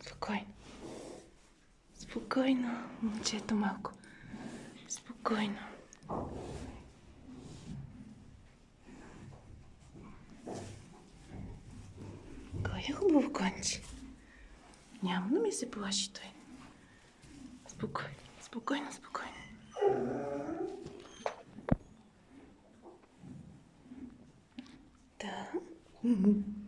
Спокойно. Спокойно, момчето малко. Спокойно. Кой е хубаво конче? Няма да ми се плаши той. Спокойно, спокойно, спокойно. Да.